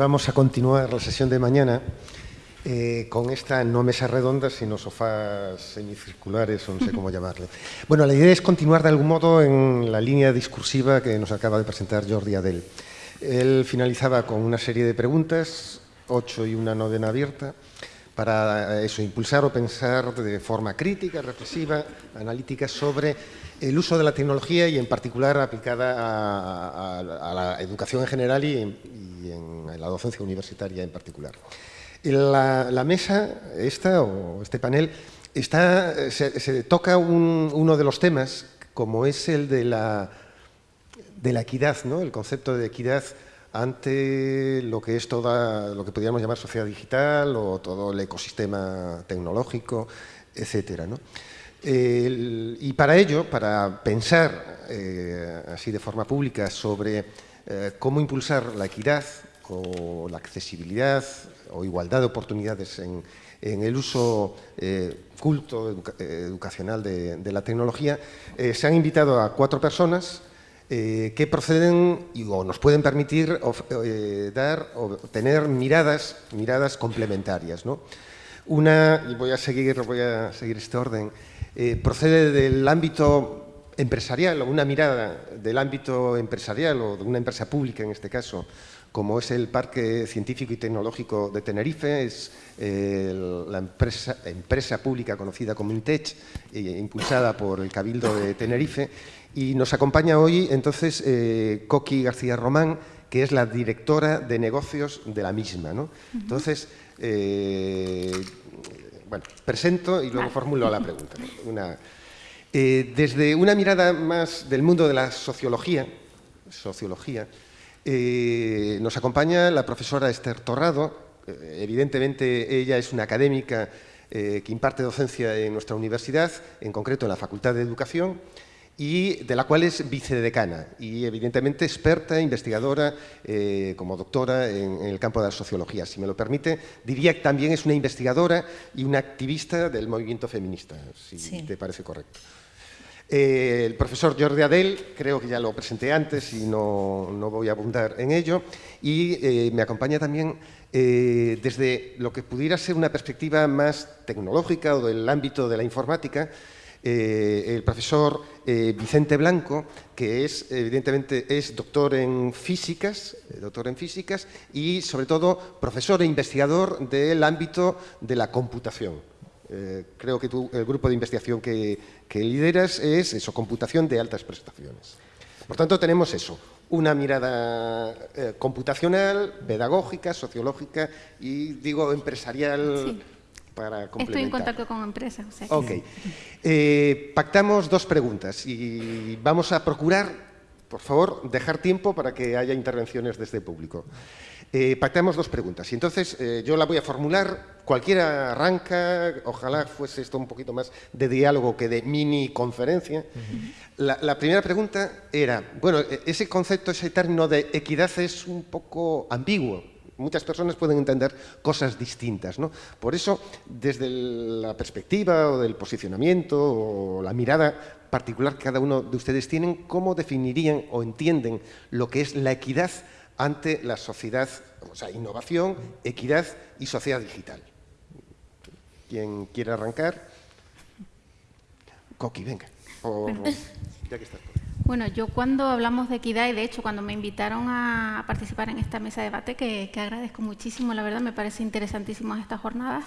vamos a continuar la sesión de mañana eh, con esta no mesa redonda, sino sofás semicirculares, o no sé cómo llamarle. Bueno, la idea es continuar de algún modo en la línea discursiva que nos acaba de presentar Jordi Adel. Él finalizaba con una serie de preguntas, ocho y una novena abierta, para eso, impulsar o pensar de forma crítica, reflexiva, analítica sobre el uso de la tecnología y en particular aplicada a, la educación en general y, en, la docencia universitaria en particular. La, mesa, esta o este panel, está, se, toca uno de los temas, como es el de la, de la equidad, ¿no? el concepto de equidad ante lo que es toda, lo que podríamos llamar sociedad digital o todo el ecosistema tecnológico, etcétera. Y para ello, para pensar eh, así de forma pública sobre eh, cómo impulsar la equidad o la accesibilidad o igualdad de oportunidades en, el uso eh, culto educacional de, la tecnología, se han invitado a cuatro personas que proceden o nos pueden permitir dar o tener miradas, miradas complementarias. Una, y voy a seguir, voy a seguir este orden, eh, procede del ámbito empresarial, o una mirada del ámbito empresarial o de una empresa pública en este caso, como es el Parque Científico y Tecnológico de Tenerife, es la empresa, empresa, pública conocida como INTECH, impulsada por el Cabildo de Tenerife, y nos acompaña hoy entonces eh, Coqui García Román, que es la directora de negocios de la misma. ¿no? Entonces, eh, bueno, presento y luego formulo la pregunta. Eh, desde una mirada más del mundo de la sociología, sociología nos acompaña la profesora Esther Torrado. evidentemente, ella es una académica que imparte docencia en nuestra universidad, en concreto en la Facultad de Educación, y de la cual es vicedecana y evidentemente experta, investigadora, eh, como doctora en, el campo de la sociología. Si me lo permite, diría que también es una investigadora y una activista del movimiento feminista, si te parece correcto. Eh, el profesor Jordi Adel, creo que ya lo presenté antes y no, no voy a abundar en ello, y eh, me acompaña también desde lo que pudiera ser una perspectiva más tecnológica o del ámbito de la informática, eh, el profesor eh, Vicente Blanco, que es, evidentemente, es doctor en físicas, eh, doctor en físicas y, sobre todo, profesor e investigador del ámbito de la computación. creo que tú, el grupo de investigación que, lideras es eso, computación de altas prestaciones. Por tanto, tenemos eso, una mirada computacional, pedagógica, sociológica y, digo, empresarial Estoy en contacto con empresas. ok. Eh, pactamos dos preguntas y vamos a procurar, por favor, dejar tiempo para que haya intervenciones desde el público. Eh, pactamos dos preguntas y entonces eh, yo la voy a formular, cualquiera arranca, ojalá fuese esto un poquito más de diálogo que de mini conferencia. la, primera pregunta era, bueno, e, ese concepto, ese término de equidad es un poco ambiguo, muchas personas pueden entender cosas distintas. ¿no? Por eso, desde la perspectiva o del posicionamiento o la mirada particular que cada uno de ustedes tienen, ¿cómo definirían o entienden lo que es la equidad ante la sociedad, o sea, innovación, equidad y sociedad digital? ¿Quién quiere arrancar? Coqui, venga. ya que estás bueno, yo cuando hablamos de equidad, y de hecho cuando me invitaron a participar en esta mesa de debate, que, agradezco muchísimo, la verdad me parece interesantísimo estas jornadas,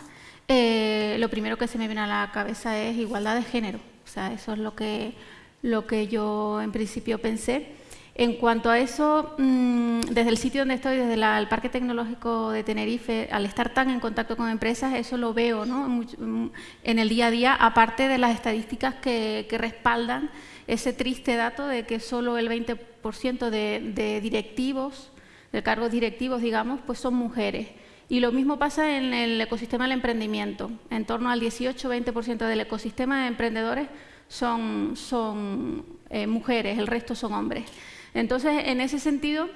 eh, lo primero que se me viene a la cabeza es igualdad de género. O sea, eso es lo que, lo que yo en principio pensé. En cuanto a eso, mm, desde el sitio donde estoy, desde el Parque Tecnológico de Tenerife, al estar tan en contacto con empresas, eso lo veo mm, en el día a día, aparte de las estadísticas que respaldan ese triste dato de que solo el 20% de, directivos, de cargos directivos, digamos, pues son mujeres. Y lo mismo pasa en el ecosistema del emprendimiento. En torno al 18-20% del ecosistema de emprendedores son, son eh, mujeres, el resto son hombres. Entonces, en ese sentido,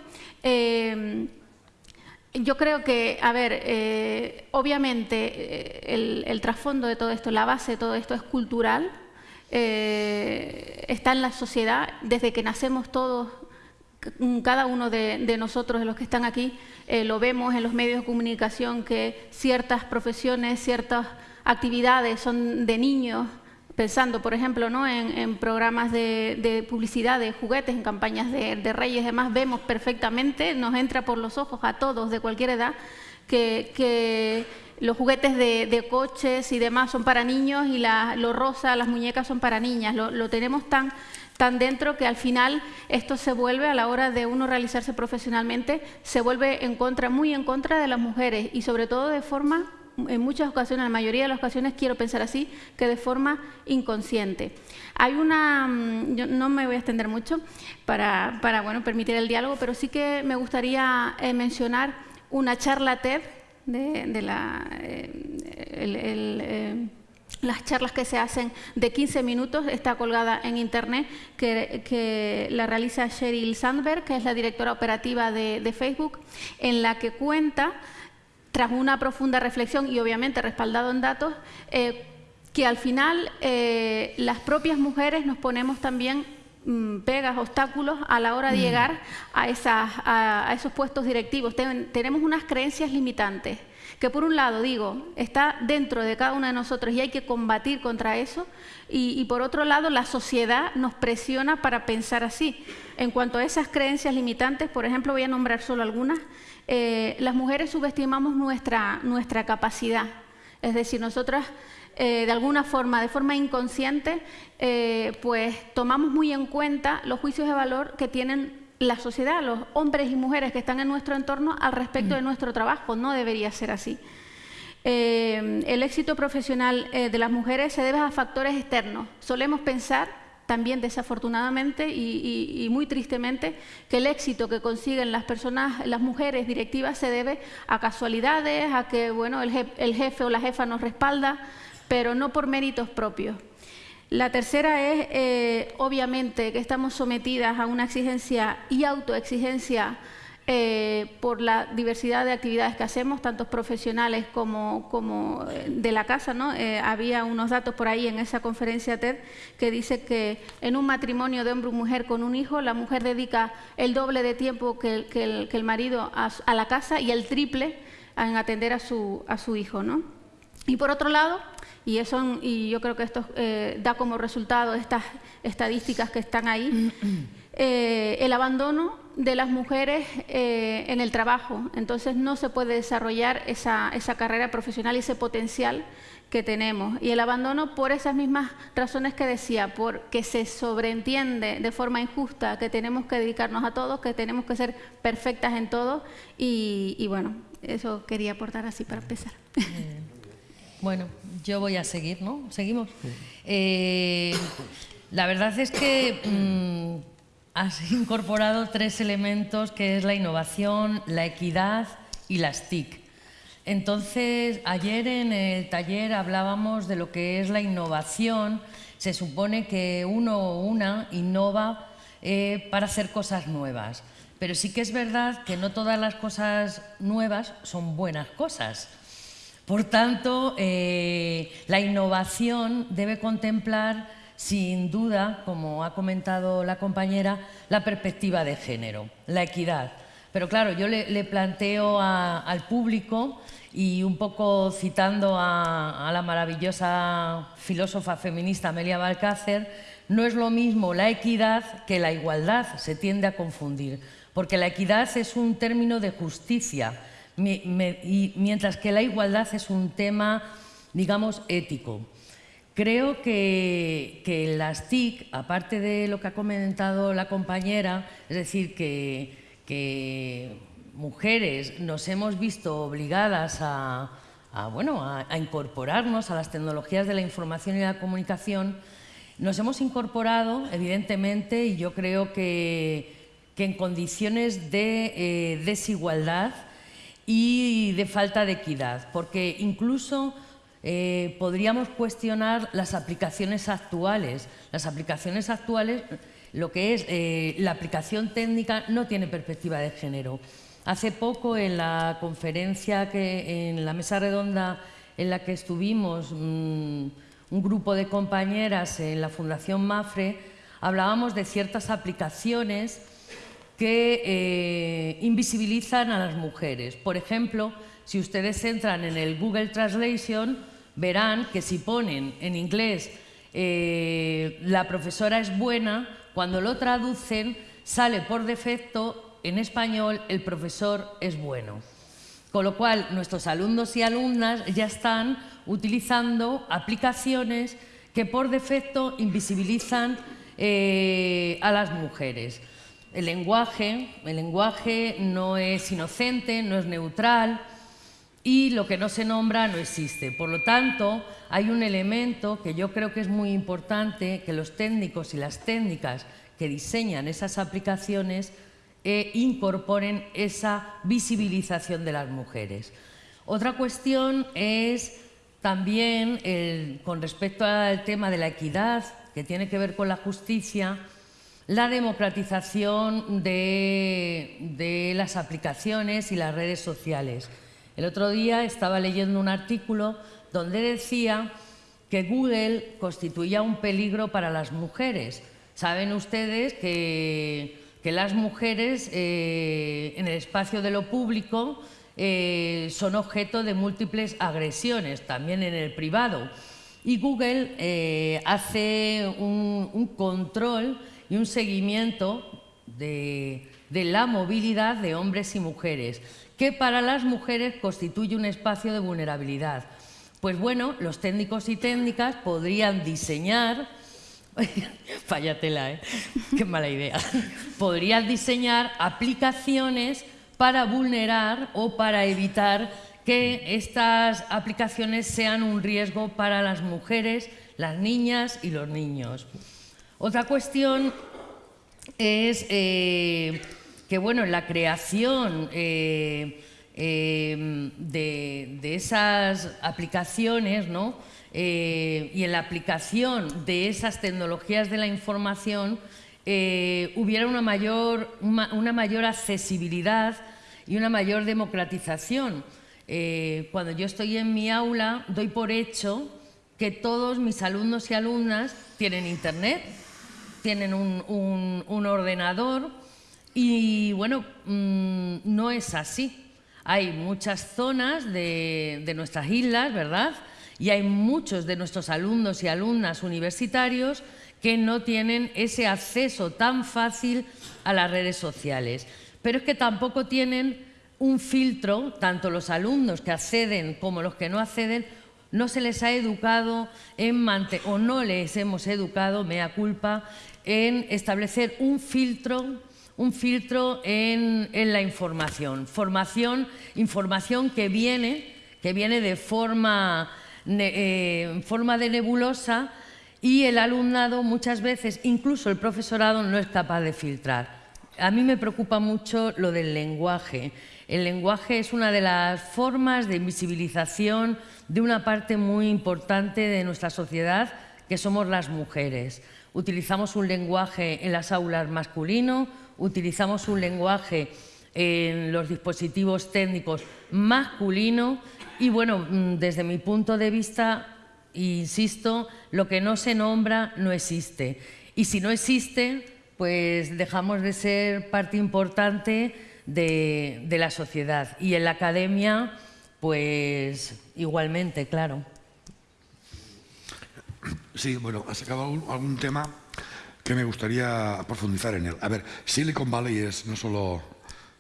eh, yo creo que, a ver, eh, obviamente el, el trasfondo de todo esto, la base de todo esto es cultural, eh, está en la sociedad, desde que nacemos todos cada uno de, nosotros, de los que están aquí, eh, lo vemos en los medios de comunicación que ciertas profesiones, ciertas actividades son de niños, pensando, por ejemplo, ¿no? en, programas de, publicidad de juguetes, en campañas de, reyes demás, vemos perfectamente, nos entra por los ojos a todos de cualquier edad, que, los juguetes de, coches y demás son para niños y la, lo rosa, las muñecas son para niñas. lo tenemos tan tan dentro que al final esto se vuelve a la hora de uno realizarse profesionalmente, se vuelve en contra, muy en contra de las mujeres y sobre todo de forma, en muchas ocasiones, en la mayoría de las ocasiones quiero pensar así, que de forma inconsciente. Hay una, mm, yo no me voy a extender mucho para, para bueno, permitir el diálogo, pero sí que me gustaría eh, mencionar una charla TED de, la... Eh, el, eh, las charlas que se hacen de 15 minutos, está colgada en internet, que, la realiza Sheryl Sandberg, que es la directora operativa de, Facebook, en la que cuenta, tras una profunda reflexión y obviamente respaldado en datos, eh, que al final eh, las propias mujeres nos ponemos también pegas, obstáculos a la hora de mm. llegar a, esas, a, esos puestos directivos. tenemos unas creencias limitantes que por un lado, digo, está dentro de cada uno de nosotros y hay que combatir contra eso, y, por otro lado, la sociedad nos presiona para pensar así. En cuanto a esas creencias limitantes, por ejemplo, voy a nombrar solo algunas, eh, las mujeres subestimamos nuestra, nuestra capacidad, es decir, nosotras eh, de alguna forma, de forma inconsciente, eh, pues tomamos muy en cuenta los juicios de valor que tienen la sociedad, los hombres y mujeres que están en nuestro entorno al respecto de mm. nuestro trabajo. No debería ser así. Eh, el éxito profesional de las mujeres se debe a factores externos. Solemos pensar, también desafortunadamente y, muy tristemente, que el éxito que consiguen las personas, las mujeres directivas, se debe a casualidades, a que bueno, el jefe o la jefa nos respalda, pero no por méritos propios. La tercera es, eh, obviamente, que estamos sometidas a una exigencia y autoexigencia eh, por la diversidad de actividades que hacemos, tanto profesionales como, como eh, de la casa. ¿no? había unos datos por ahí en esa conferencia TED que dice que en un matrimonio de hombre y mujer con un hijo, la mujer dedica el doble de tiempo que, el, marido a, a, la casa y el triple en atender a su, a su hijo. ¿no? Y por otro lado, y, eso, y yo creo que esto eh, da como resultado estas estadísticas que están ahí, eh, el abandono de las mujeres eh, en el trabajo. Entonces no se puede desarrollar esa, esa carrera profesional y ese potencial que tenemos. Y el abandono por esas mismas razones que decía, porque se sobreentiende de forma injusta que tenemos que dedicarnos a todos, que tenemos que ser perfectas en todo. Y, y bueno, eso quería aportar así para empezar. Bueno, yo voy a seguir, ¿no? ¿Seguimos? Eh, la verdad es que mm, has incorporado tres elementos que es la innovación, la equidad y las TIC. Entonces, ayer en el taller hablábamos de lo que es la innovación. Se supone que uno o una innova eh, para hacer cosas nuevas. Pero sí que es verdad que no todas las cosas nuevas son buenas cosas. Por tanto, eh, la innovación debe contemplar, sin duda, como ha comentado la compañera, la perspectiva de género, la equidad. Pero claro, yo le, planteo al público y un poco citando a, a, la maravillosa filósofa feminista Amelia Balcácer, no es lo mismo la equidad que la igualdad, se tiende a confundir, porque la equidad es un término de justicia, y mientras que la igualdad es un tema, digamos, ético. Creo que, que, las TIC, aparte de lo que ha comentado la compañera, es decir, que, que mujeres nos hemos visto obligadas a, bueno, a, incorporarnos a las tecnologías de la información y la comunicación, nos hemos incorporado, evidentemente, y yo creo que, que en condiciones de eh, desigualdad y de falta de equidad, porque incluso eh, podríamos cuestionar las aplicaciones actuales. Las aplicaciones actuales, lo que es eh, la aplicación técnica, no tiene perspectiva de género. Hace poco en la conferencia, que, en la mesa redonda en la que estuvimos, mm, un grupo de compañeras en la Fundación MAFRE, hablábamos de ciertas aplicaciones que eh, invisibilizan a las mujeres. Por ejemplo, si ustedes entran en el Google Translation, verán que si ponen en inglés eh, la profesora es buena, cuando lo traducen sale por defecto en español el profesor es bueno. Con lo cual, nuestros alumnos y alumnas ya están utilizando aplicaciones que por defecto invisibilizan eh, a las mujeres. El lenguaje, el lenguaje no es inocente, no es neutral y lo que no se nombra no existe. Por lo tanto, hay un elemento que yo creo que es muy importante que los técnicos y las técnicas que diseñan esas aplicaciones e incorporen esa visibilización de las mujeres. Otra cuestión es también, con respecto al tema de la equidad, que tiene que ver con la justicia, la democratización de, las aplicaciones y las redes sociales. El otro día estaba leyendo un artículo donde decía que Google constituía un peligro para las mujeres. Saben ustedes que, las mujeres eh, en el espacio de lo público eh, son objeto de múltiples agresiones, también en el privado. Y Google eh, hace un control y un seguimiento de, la movilidad de hombres y mujeres, que para las mujeres constituye un espacio de vulnerabilidad. Pues bueno, los técnicos y técnicas podrían diseñar, fallatela, ¿eh? qué mala idea, podrían diseñar aplicaciones para vulnerar o para evitar que estas aplicaciones sean un riesgo para las mujeres, las niñas y los niños. Otra cuestión es eh, que, bueno, en la creación eh, eh, de, esas aplicaciones, ¿no? y en la aplicación de esas tecnologías de la información, hubiera una mayor, una mayor accesibilidad y una mayor democratización. cuando yo estoy en mi aula, doy por hecho que todos mis alumnos y alumnas tienen internet, tienen un, ordenador y bueno, mm, no es así. Hay muchas zonas de, nuestras islas, ¿verdad? Y hay muchos de nuestros alumnos y alumnas universitarios que no tienen ese acceso tan fácil a las redes sociales. Pero es que tampoco tienen un filtro, tanto los alumnos que acceden como los que no acceden, no se les ha educado en o no les hemos educado, mea culpa, en establecer un filtro, un filtro en, la información. Formación, información que viene, que viene de eh, forma de nebulosa y el alumnado muchas veces, incluso el profesorado, no es capaz de filtrar. A mí me preocupa mucho lo del lenguaje. El lenguaje es una de las formas de invisibilización de una parte muy importante de nuestra sociedad, que somos las mujeres. Utilizamos un lenguaje en las aulas masculino, utilizamos un lenguaje en los dispositivos técnicos masculino y bueno, mm, desde mi punto de vista, insisto, lo que no se nombra no existe. Y si no existe, pues dejamos de ser parte importante de, la sociedad. Y en la academia, pues igualmente, claro. Sí, bueno, has sacado algún, tema que me gustaría profundizar en él. A ver, Silicon Valley es no solo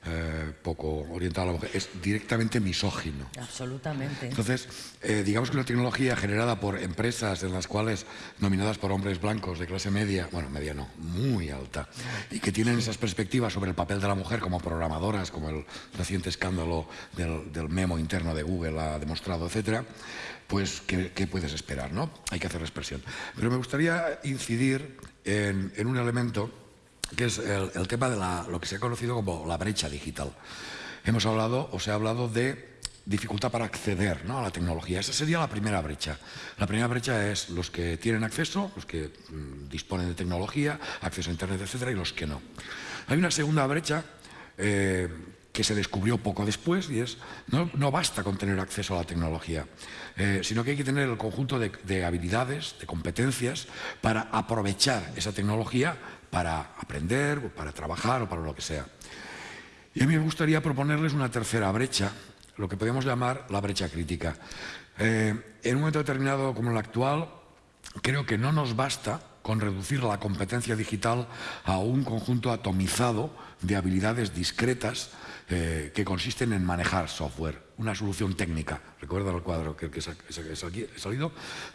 eh, poco orientado a la mujer, es directamente misógino. Absolutamente. Entonces, eh, digamos que una tecnología generada por empresas en las cuales, nominadas por hombres blancos de clase media, bueno, media no, muy alta, y que tienen esas perspectivas sobre el papel de la mujer como programadoras, como el reciente escándalo del, memo interno de Google ha demostrado, etcétera, pues, ¿qué, puedes esperar? ¿no? Hay que hacer expresión. Pero me gustaría incidir en, un elemento que es el, tema de lo que se ha conocido como la brecha digital. Hemos hablado, o se ha hablado de dificultad para acceder a la tecnología. Esa sería la primera brecha. La primera brecha es los que tienen acceso, los que mm, disponen de tecnología, acceso a Internet, etcétera, y los que no. Hay una segunda brecha eh, que se descubrió poco después y es, no, no basta con tener acceso a la tecnología, eh, sino que hay que tener el conjunto de, de habilidades, de competencias para aprovechar esa tecnología para aprender, para trabajar o para lo que sea. Y a mí me gustaría proponerles una tercera brecha, lo que podemos llamar la brecha crítica. Eh, en un momento determinado como el actual, creo que no nos basta con reducir la competencia digital a un conjunto atomizado de habilidades discretas eh, que consisten en manejar software, una solución técnica, recuerda el cuadro que, que, he salido,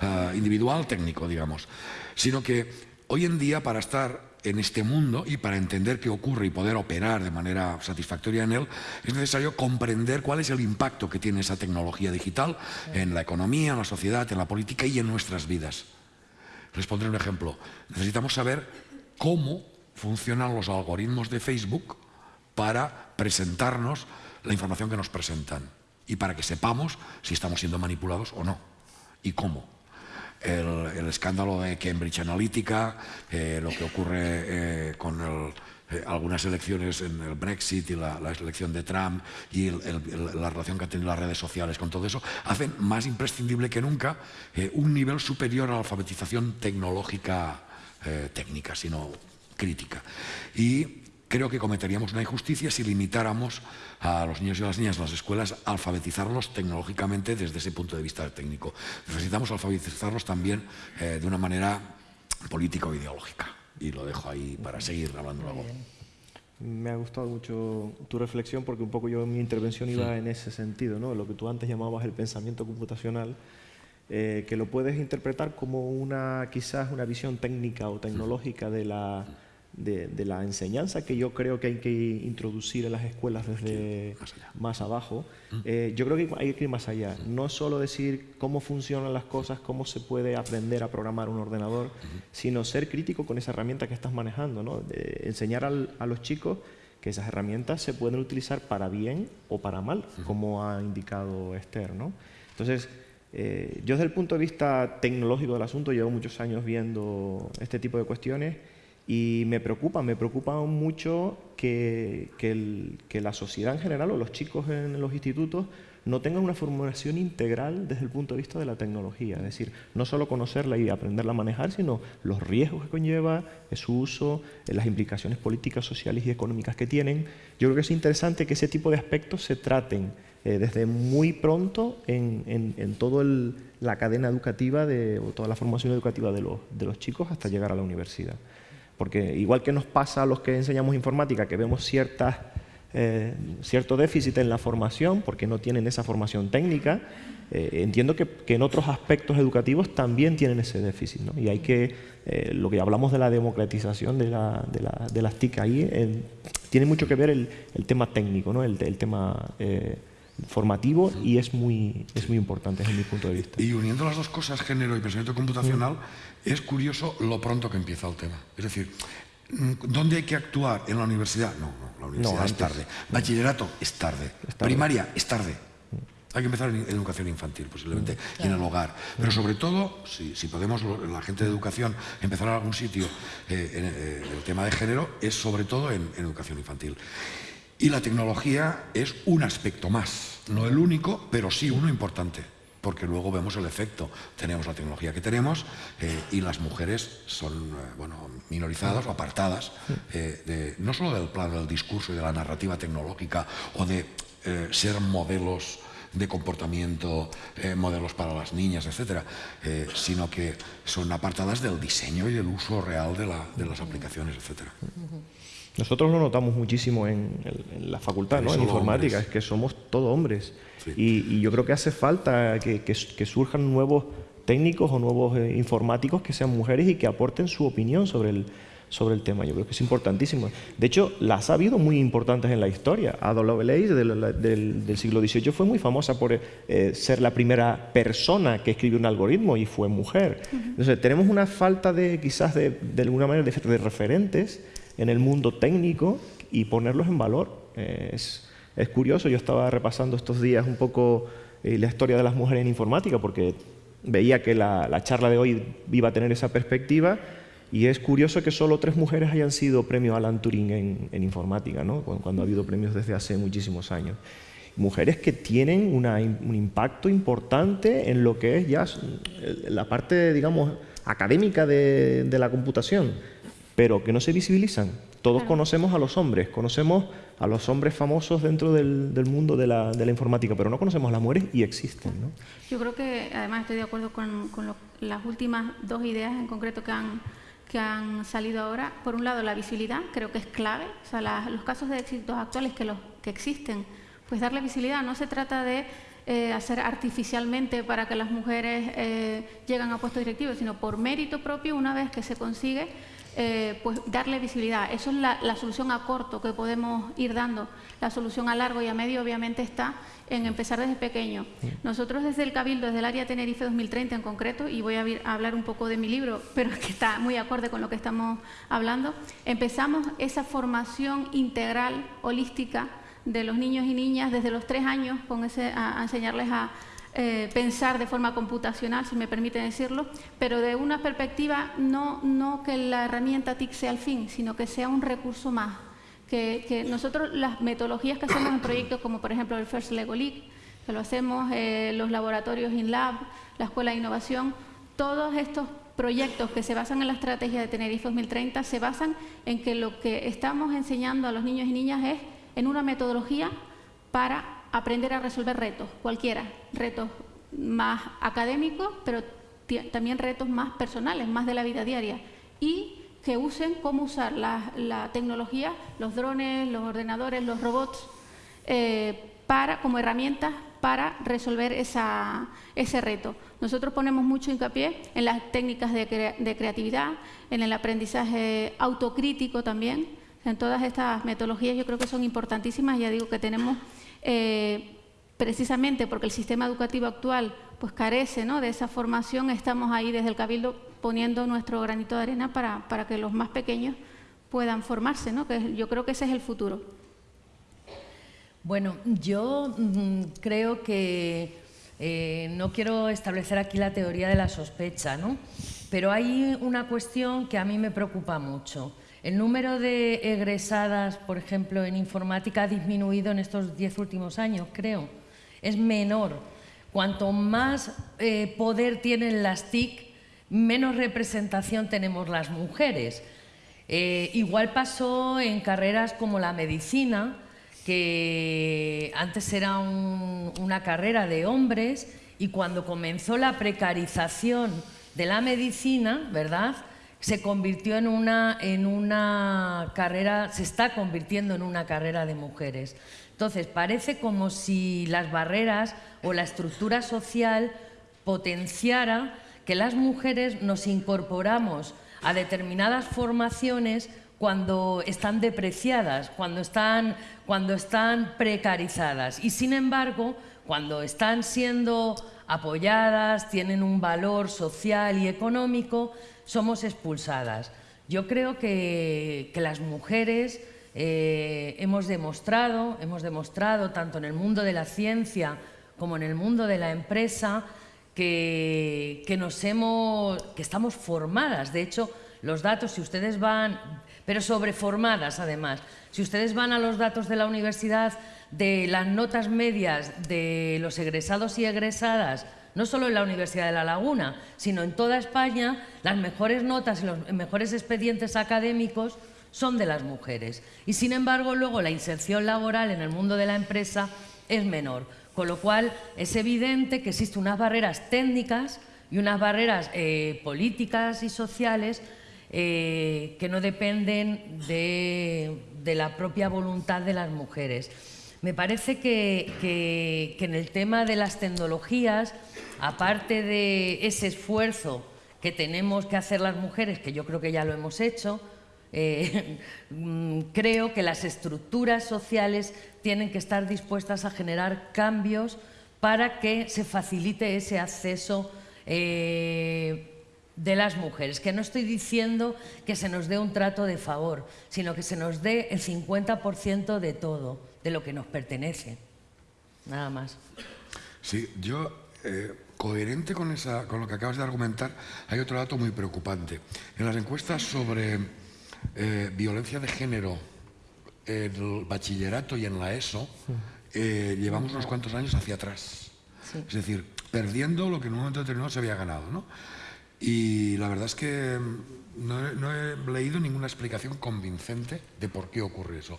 uh, individual técnico, digamos, sino que hoy en día para estar en este mundo y para entender qué ocurre y poder operar de manera satisfactoria en él, es necesario comprender cuál es el impacto que tiene esa tecnología digital en la economía, en la sociedad, en la política y en nuestras vidas. Les pondré un ejemplo. Necesitamos saber cómo funcionan los algoritmos de Facebook para presentarnos la información que nos presentan y para que sepamos si estamos siendo manipulados o no y cómo el, escándalo de Cambridge Analytica, eh, lo que ocurre eh, con eh, algunas elecciones en el Brexit y la, elección de Trump y la relación que han tenido las redes sociales con todo eso, hacen más imprescindible que nunca un nivel superior a la alfabetización tecnológica técnica, sino crítica. Y creo que cometeríamos una injusticia si limitáramos a los niños y a las niñas en las escuelas a alfabetizarlos tecnológicamente desde ese punto de vista técnico. Necesitamos alfabetizarlos también eh, de una manera política o ideológica. Y lo dejo ahí para seguir hablando luego. Me ha gustado mucho tu reflexión porque un poco yo mi intervención iba en ese sentido, ¿no? lo que tú antes llamabas el pensamiento computacional, eh, que lo puedes interpretar como una quizás una visión técnica o tecnológica de la de, la enseñanza que yo creo que hay que introducir en las escuelas desde más, abajo, mm. eh, yo creo que hay que ir más allá. No solo decir cómo funcionan las cosas, cómo se puede aprender a programar un ordenador, sino ser crítico con esa herramienta que estás manejando, ¿no? enseñar a los chicos que esas herramientas se pueden utilizar para bien o para mal, como ha indicado Esther. ¿no? Entonces, eh, yo desde el punto de vista tecnológico del asunto llevo muchos años viendo este tipo de cuestiones y me preocupa, me preocupa mucho que, que, la sociedad en general o los chicos en los institutos no tengan una formación integral desde el punto de vista de la tecnología. Es decir, no solo conocerla y aprenderla a manejar, sino los riesgos que conlleva, su uso, eh, las implicaciones políticas, sociales y económicas que tienen. Yo creo que es interesante que ese tipo de aspectos se traten eh, desde muy pronto en, en, en toda la cadena educativa, de, o toda la formación educativa de los, de los chicos hasta llegar a la universidad. Porque igual que nos pasa a los que enseñamos informática, que vemos ciertas, eh, cierto déficit en la formación, porque no tienen esa formación técnica, eh, entiendo que, en otros aspectos educativos también tienen ese déficit. ¿no? Y hay que, eh, lo que hablamos de la democratización de, la, de, la, de las TIC ahí, tiene mucho que ver el, el tema técnico, ¿no? el, el tema formativo y es muy, es muy importante desde mi punto de vista. Y uniendo las dos cosas, género y pensamiento computacional, es curioso lo pronto que empieza el tema. Es decir, ¿dónde hay que actuar? ¿En la universidad? No, no la universidad es tarde. Bachillerato es tarde. Primaria es tarde. Hay que empezar en educación infantil, posiblemente, y en el hogar. Pero sobre todo, si, si, podemos, la gente de educación, empezar en algún sitio eh, en, eh, el tema de género, es sobre todo en, en educación infantil. Y la tecnología es un aspecto más, no el único, pero sí uno importante, porque luego vemos el efecto. Tenemos la tecnología que tenemos eh, y las mujeres son eh, bueno, minorizadas o apartadas, eh, de, no solo del plan del discurso y de la narrativa tecnológica o de ser modelos de comportamiento, modelos para las niñas, etcétera, sino que son apartadas del diseño y del uso real de, la, de las aplicaciones, etcétera. Nosotros lo notamos muchísimo en, la facultad, ¿no? en informática, es que somos todos hombres. Y, yo creo que hace falta que, surjan nuevos técnicos o nuevos eh, informáticos que sean mujeres y que aporten su opinión sobre el, sobre el tema. Yo creo que es importantísimo. De hecho, las ha habido muy importantes en la historia. Ada Lovelace del, del, siglo XVIII fue muy famosa por eh, ser la primera persona que escribió un algoritmo y fue mujer. Entonces, tenemos una falta de, quizás, de, de alguna manera, de referentes en el mundo técnico y ponerlos en valor. Eh, es, es, curioso, yo estaba repasando estos días un poco eh, la historia de las mujeres en informática porque veía que la, la, charla de hoy iba a tener esa perspectiva Y es curioso que solo tres mujeres hayan sido premio Alan Turing en, informática, ¿no? cuando, ha habido premios desde hace muchísimos años. Mujeres que tienen un impacto importante en lo que es ya la parte, digamos, académica de, la computación, pero que no se visibilizan. Todos conocemos a los hombres, conocemos a los hombres famosos dentro del, mundo de la, informática, pero no conocemos a las mujeres y existen. ¿no? Yo creo que, además, estoy de acuerdo con, las últimas dos ideas en concreto que han que han salido ahora. Por un lado, la visibilidad, creo que es clave. O sea, los casos de éxitos actuales que, los, que existen, pues darle visibilidad. No se trata de eh, hacer artificialmente para que las mujeres eh, lleguen a puestos directivos, sino por mérito propio, una vez que se consigue, eh, pues darle visibilidad. Eso es la, solución a corto que podemos ir dando. La solución a largo y a medio obviamente está en empezar desde pequeño. Nosotros desde el Cabildo, desde el área Tenerife 2030 en concreto, y voy a, hablar un poco de mi libro, pero que está muy acorde con lo que estamos hablando, empezamos esa formación integral, holística, de los niños y niñas desde los tres años con ese, a enseñarles a eh, pensar de forma computacional, si me permite decirlo, pero de una perspectiva no, que la herramienta TIC sea el fin, sino que sea un recurso más. Que, nosotros las metodologías que hacemos en proyectos como por ejemplo el First Lego League, que lo hacemos, eh, los laboratorios InLab, la Escuela de Innovación, todos estos proyectos que se basan en la estrategia de Tenerife 2030 se basan en que lo que estamos enseñando a los niños y niñas es en una metodología para aprender a resolver retos, cualquiera, retos más académicos, pero también retos más personales, más de la vida diaria, y que usen cómo usar la, tecnología, los drones, los ordenadores, los robots, eh, como herramientas para resolver ese reto. Nosotros ponemos mucho hincapié en las técnicas de, de creatividad, en el aprendizaje autocrítico también, en todas estas metodologías yo creo que son importantísimas, ya digo que tenemos eh, precisamente porque el sistema educativo actual pues carece de esa formación, estamos ahí desde el Cabildo poniendo nuestro granito de arena para, para que los más pequeños puedan formarse, ¿no? que yo creo que ese es el futuro. Bueno, yo mm, creo que eh, no quiero establecer aquí la teoría de la sospecha, ¿no? pero hay una cuestión que a mí me preocupa mucho. El número de egresadas, por ejemplo, en informática ha disminuido en estos diez últimos años, creo. Es menor. Cuanto más eh, poder tienen las TIC, menos representación tenemos las mujeres. Eh, igual pasó en carreras como la medicina, que antes era una carrera de hombres y cuando comenzó la precarización de la medicina, ¿verdad?, se convirtió en una, en una carrera, se está convirtiendo en una carrera de mujeres. Entonces, parece como si las barreras o la estructura social potenciara que las mujeres nos incorporamos a determinadas formaciones cuando están depreciadas, cuando están, cuando están precarizadas. Y sin embargo, cuando están siendo apoyadas, tienen un valor social y económico, somos expulsadas. Yo creo que, las mujeres eh, hemos demostrado, hemos demostrado tanto en el mundo de la ciencia como en el mundo de la empresa que, nos hemos, que estamos formadas. De hecho, los datos, si ustedes van, pero sobreformadas además, si ustedes van a los datos de la universidad de las notas medias de los egresados y egresadas no solo en la Universidad de La Laguna, sino en toda España, las mejores notas y los mejores expedientes académicos son de las mujeres. Y sin embargo, luego la inserción laboral en el mundo de la empresa es menor. Con lo cual, es evidente que existen unas barreras técnicas y unas barreras eh, políticas y sociales eh, que no dependen de la propia voluntad de las mujeres. Me parece que, en el tema de las tecnologías, aparte de ese esfuerzo que tenemos que hacer las mujeres, que yo creo que ya lo hemos hecho, eh, mm, creo que las estructuras sociales tienen que estar dispuestas a generar cambios para que se facilite ese acceso eh, de las mujeres, que no estoy diciendo que se nos dé un trato de favor, sino que se nos dé el 50% de todo de lo que nos pertenece. Nada más. Sí, yo eh, coherente con, esa, con lo que acabas de argumentar, hay otro dato muy preocupante. En las encuestas sobre eh, violencia de género en el bachillerato y en la ESO, eh, llevamos unos cuantos años hacia atrás. Es decir, perdiendo lo que en un momento determinado se había ganado. ¿no? Y la verdad es que no he leído ninguna explicación convincente de por qué ocurre eso.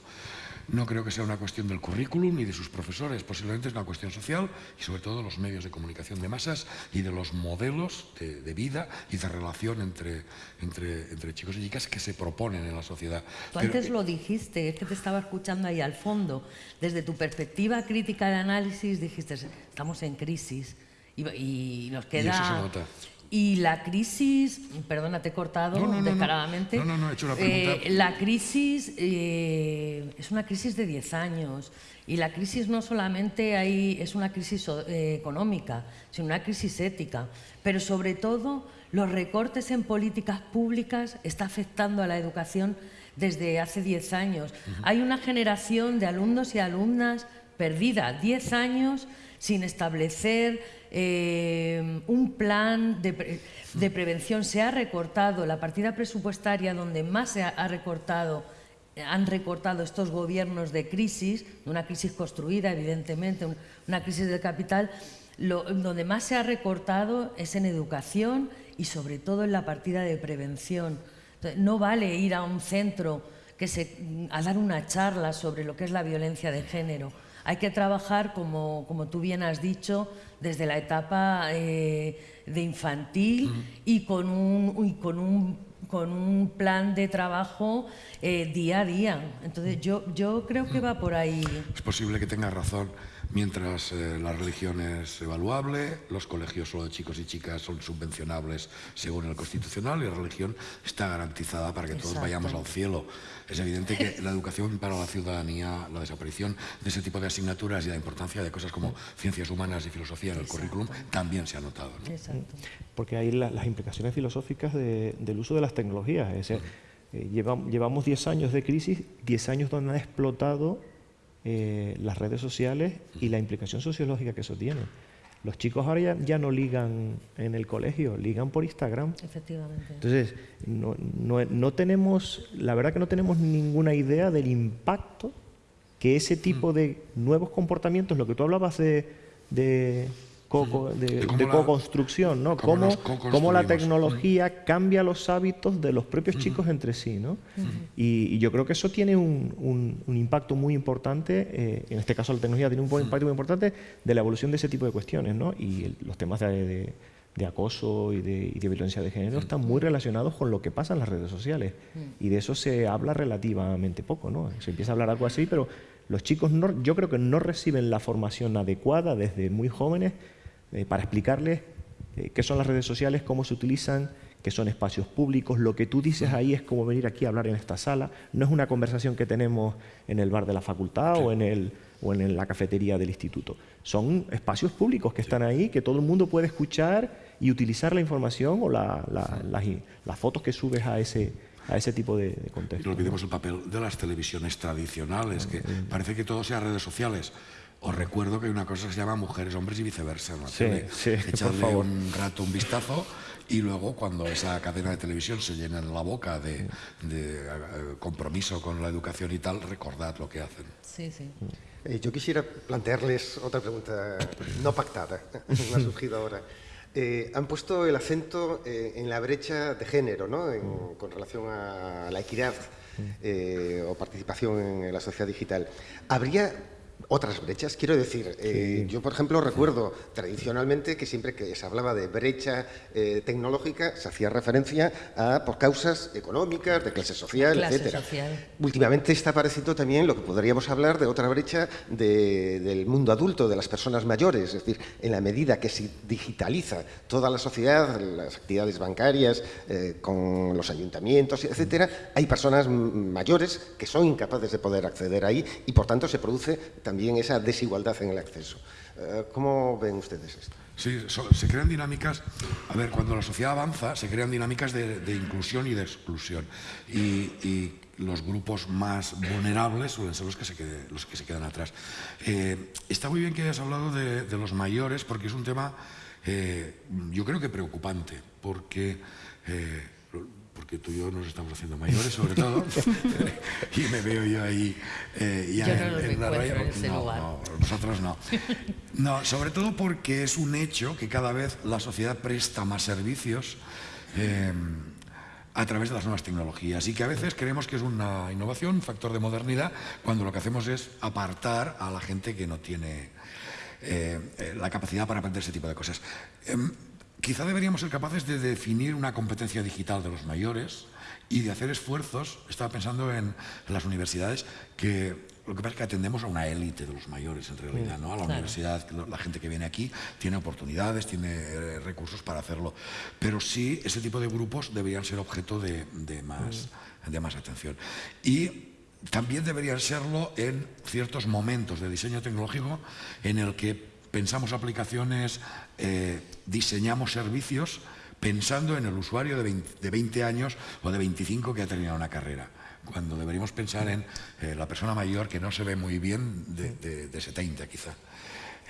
No creo que sea una cuestión del currículum ni de sus profesores, posiblemente es una cuestión social y sobre todo de los medios de comunicación de masas y de los modelos de, vida y de relación entre, entre, entre, chicos y chicas que se proponen en la sociedad. Tú antes lo dijiste, es que te estaba escuchando ahí al fondo. Desde tu perspectiva crítica de análisis dijiste, estamos en crisis y, nos queda... Y eso se nota. Y la crisis, perdona, te he cortado descaradamente. No, no, no, he hecho una pregunta. Eh, la crisis eh, es una crisis de 10 años. Y la crisis no solamente hay, es una crisis eh, económica, sino una crisis ética. Pero sobre todo, los recortes en políticas públicas están afectando a la educación desde hace 10 años. Hay una generación de alumnos y alumnas perdida, 10 años sin establecer eh, un plan de, prevención. Se ha recortado la partida presupuestaria donde más se ha, recortado han recortado estos gobiernos de crisis, una crisis construida evidentemente, una crisis del capital, donde más se ha recortado es en educación y sobre todo en la partida de prevención. no vale ir a un centro que se, a dar una charla sobre lo que es la violencia de género. Hay que trabajar, como, como tú bien has dicho, desde la etapa eh, de infantil y con un, y con un, con un plan de trabajo eh, día a día. Entonces yo, yo creo que va por ahí. Es posible que tengas razón. Mientras eh, la religión es evaluable, los colegios solo de chicos y chicas son subvencionables según el constitucional y la religión está garantizada para que todos vayamos al cielo. Es evidente que la educación para la ciudadanía, la desaparición de ese tipo de asignaturas y la importancia de cosas como ciencias humanas y filosofía en el currículum también se ha notado. Porque hay las implicaciones filosóficas del uso de las tecnologías. Es decir, eh, llevamos 10 años de crisis, 10 años donde han explotado eh, las redes sociales y la implicación sociológica que eso tiene. Los chicos ahora ya, no ligan en el colegio, ligan por Instagram. Efectivamente. Entonces, no, no, tenemos, la verdad que no tenemos ninguna idea del impacto que ese tipo mm. de nuevos comportamientos, lo que tú hablabas de de, co-construcción, ¿no? Cómo, la tecnología cambia los hábitos de los propios chicos entre sí, ¿no? y, yo creo que eso tiene un, impacto muy importante, eh, en este caso la tecnología tiene un impacto muy importante de la evolución de ese tipo de cuestiones, ¿no? Y los temas de, acoso y de, violencia de género están muy relacionados con lo que pasa en las redes sociales. Y de eso se habla relativamente poco, ¿no? Se empieza a hablar algo así, pero los chicos no, yo creo que no reciben la formación adecuada desde muy jóvenes eh, para explicarles eh, qué son las redes sociales, cómo se utilizan, qué son espacios públicos. Lo que tú dices ahí es como venir aquí a hablar en esta sala. No es una conversación que tenemos en el bar de la facultad o, en el, o en la cafetería del instituto. Son espacios públicos que están ahí, que todo el mundo puede escuchar y utilizar la información o las, fotos que subes a ese, a ese tipo de, contexto. No olvidemos el papel de las televisiones tradicionales, que parece que todo sea redes sociales. Os recuerdo que hay una cosa que se llama mujeres, hombres y viceversa. ¿no? Sí, sí, Echadle un rato un vistazo y luego cuando esa cadena de televisión se llena en la boca de, eh, compromiso con la educación y tal, recordad lo que hacen. Sí, sí. Eh, yo quisiera plantearles otra pregunta no pactada, me ha surgido ahora. Eh, han puesto el acento en la brecha de género, ¿no? con relación a la equidad o participación en la sociedad digital. ¿Habría otras brechas. Quiero decir, eh, yo por ejemplo recuerdo tradicionalmente que siempre que se hablaba de brecha eh, tecnológica se hacía referencia a por causas económicas, de clase social, clase etcétera. Últimamente está apareciendo también lo que podríamos hablar de otra brecha del mundo adulto, de las personas mayores. Es decir, en la medida que se digitaliza toda la sociedad, las actividades bancarias, eh, con los ayuntamientos, etcétera, hay personas mayores que son incapaces de poder acceder ahí y por tanto se produce también esa desigualdad en el acceso. Eh, ¿Cómo ven ustedes esto? Sí, se crean dinámicas, a ver, cuando la sociedad avanza, se crean dinámicas de, inclusión y de exclusión. Y, los grupos más vulnerables suelen ser los que se, los que se quedan atrás. Eh, está muy bien que hayas hablado de, los mayores, porque es un tema yo creo que preocupante, porque porque tú y yo nos estamos haciendo mayores, sobre todo, y me veo yo ahí eh, ya en, la raya. no, no, nosotros no. No, sobre todo porque es un hecho que cada vez la sociedad presta más servicios eh, a través de las nuevas tecnologías y que a veces creemos que es una innovación, un factor de modernidad, cuando lo que hacemos es apartar a la gente que no tiene eh, la capacidad para aprender ese tipo de cosas. Quizá deberíamos ser capaces de definir una competencia digital de los mayores y de hacer esfuerzos, estaba pensando en las universidades, que lo que pasa es que atendemos a una élite de los mayores en realidad, ¿no? A la universidad, la gente que viene aquí tiene oportunidades, tiene eh, recursos para hacerlo, pero sí ese tipo de grupos deberían ser objeto de, más, de más atención. Y también deberían serlo en ciertos momentos de diseño tecnológico en el que pensamos aplicaciones, eh, diseñamos servicios pensando en el usuario de 20, años o de 25 que ha terminado una carrera, cuando deberíamos pensar en eh, la persona mayor que no se ve muy bien de, 70 quizá.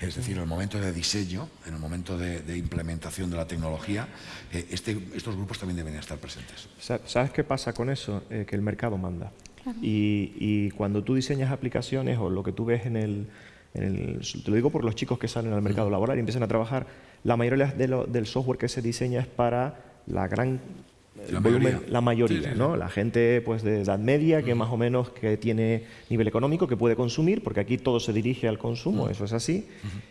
Es decir, en el momento de diseño, en el momento de, implementación de la tecnología, eh, este, estos grupos también deben estar presentes. ¿Sabes qué pasa con eso? que el mercado manda. y, cuando tú diseñas aplicaciones o lo que tú ves en el, te lo digo por los chicos que salen al mercado laboral y empiezan a trabajar, la mayoría del software que se diseña es para la gran la mayoría, la mayoría ¿no? La gente pues de edad media que más o menos que tiene nivel económico que puede consumir, porque aquí todo se dirige al consumo, eso es así.